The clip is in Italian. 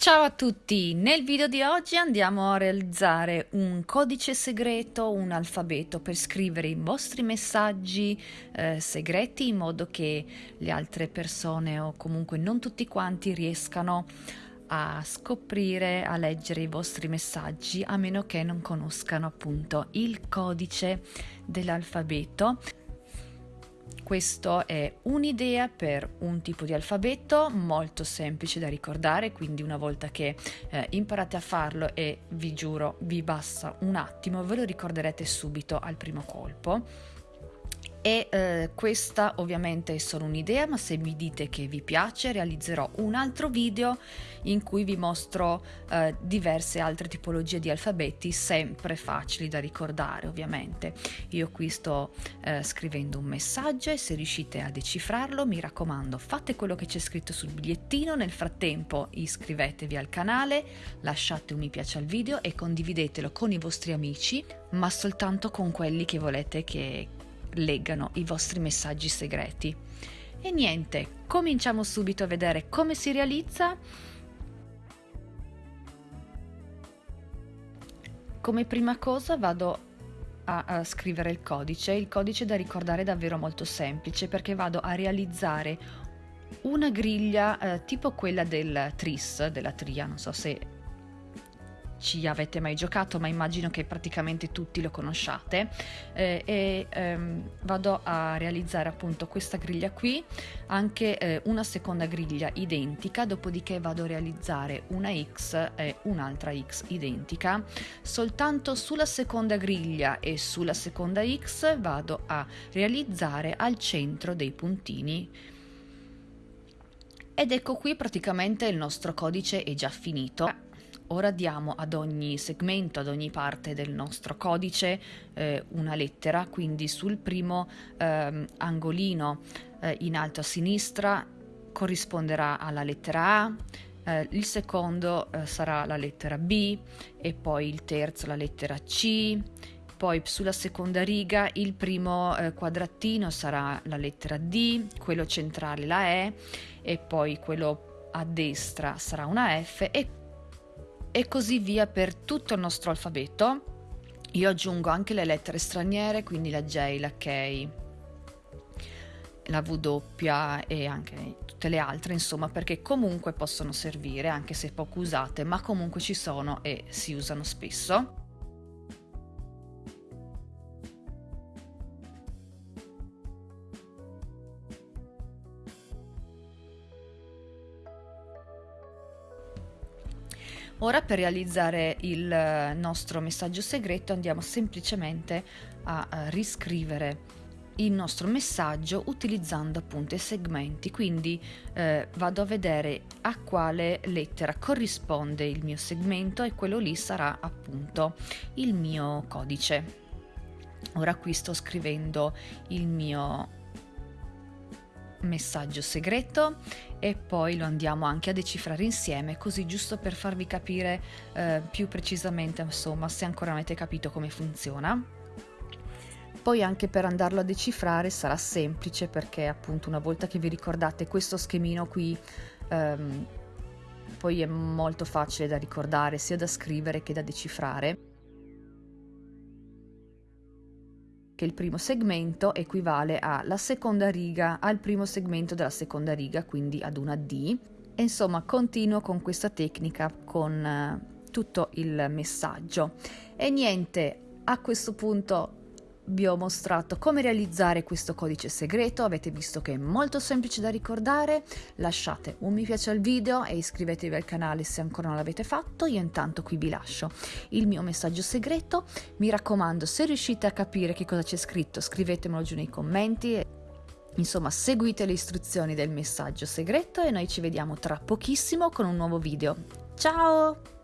Ciao a tutti! Nel video di oggi andiamo a realizzare un codice segreto, un alfabeto per scrivere i vostri messaggi eh, segreti in modo che le altre persone o comunque non tutti quanti riescano a scoprire, a leggere i vostri messaggi a meno che non conoscano appunto il codice dell'alfabeto. Questo è un'idea per un tipo di alfabeto molto semplice da ricordare, quindi una volta che eh, imparate a farlo e vi giuro vi basta un attimo, ve lo ricorderete subito al primo colpo e eh, questa ovviamente è solo un'idea ma se mi dite che vi piace realizzerò un altro video in cui vi mostro eh, diverse altre tipologie di alfabeti sempre facili da ricordare ovviamente. Io qui sto eh, scrivendo un messaggio e se riuscite a decifrarlo mi raccomando fate quello che c'è scritto sul bigliettino. Nel frattempo iscrivetevi al canale lasciate un mi piace al video e condividetelo con i vostri amici ma soltanto con quelli che volete che leggano i vostri messaggi segreti. E niente, cominciamo subito a vedere come si realizza. Come prima cosa vado a, a, scrivere il codice. Il codice da ricordare è davvero molto semplice perché vado a realizzare una griglia eh, tipo quella del tris, della tria, non so se ci avete mai giocato, ma immagino che praticamente tutti lo conosciate. Eh, e ehm, vado a realizzare appunto questa griglia qui, anche eh, una seconda griglia identica, dopodiché vado a realizzare una X e un'altra X identica. Soltanto sulla seconda griglia e sulla seconda X vado a realizzare al centro dei puntini ed ecco qui praticamente il nostro codice è già finito ora diamo ad ogni segmento, ad ogni parte del nostro codice eh, una lettera, quindi sul primo eh, angolino eh, in alto a sinistra corrisponderà alla lettera A, eh, il secondo eh, sarà la lettera B e poi il terzo la lettera C, poi sulla seconda riga il primo eh, quadratino sarà la lettera D, quello centrale la E e poi quello a destra sarà una F e e così via per tutto il nostro alfabeto. Io aggiungo anche le lettere straniere, quindi la J, la K, la W e anche tutte le altre, insomma, perché comunque possono servire, anche se poco usate, ma comunque ci sono e si usano spesso. Ora per realizzare il eh, nostro messaggio segreto andiamo semplicemente a riscrivere il nostro messaggio utilizzando appunto i segmenti. Quindi eh, vado a vedere a quale lettera corrisponde il mio segmento e quello lì sarà appunto il mio codice. Ora qui sto scrivendo il mio messaggio segreto e poi lo andiamo anche a decifrare insieme così giusto per farvi capire eh, più precisamente insomma se ancora avete capito come funziona. Poi anche per andarlo a decifrare sarà semplice perché appunto una volta che vi ricordate questo schemino qui ehm, poi è molto facile da ricordare sia da scrivere che da decifrare che il primo segmento equivale alla seconda riga, al primo segmento della seconda riga, quindi ad una D. E insomma, continuo con questa tecnica con uh, tutto il messaggio. E niente, a questo punto vi ho mostrato come realizzare questo codice segreto, avete visto che è molto semplice da ricordare, lasciate un mi piace al video e iscrivetevi al canale se ancora non l'avete fatto, io intanto qui vi lascio il mio messaggio segreto, mi raccomando se riuscite a capire che cosa c'è scritto scrivetemelo giù nei commenti. Insomma, seguite le istruzioni del messaggio segreto e noi ci vediamo tra pochissimo con un nuovo video. Ciao!